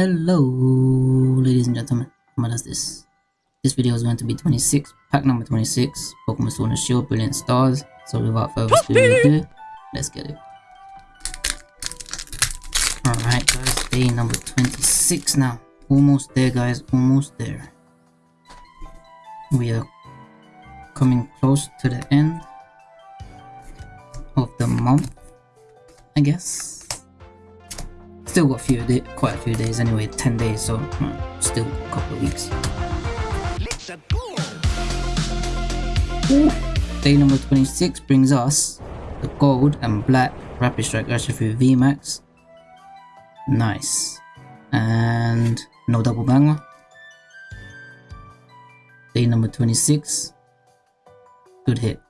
Hello, ladies and gentlemen. What is this? This video is going to be 26, pack number 26, Pokemon Sword and Shield, Brilliant Stars. So without further ado, let's get it. Alright guys, day number 26 now. Almost there guys, almost there. We are coming close to the end of the month, I guess. Still got few day, quite a few days anyway, 10 days, so hmm, still a couple of weeks. Day number 26 brings us the gold and black Rapid Strike Urshifu VMAX. Nice. And no double banger. Day number 26. Good hit.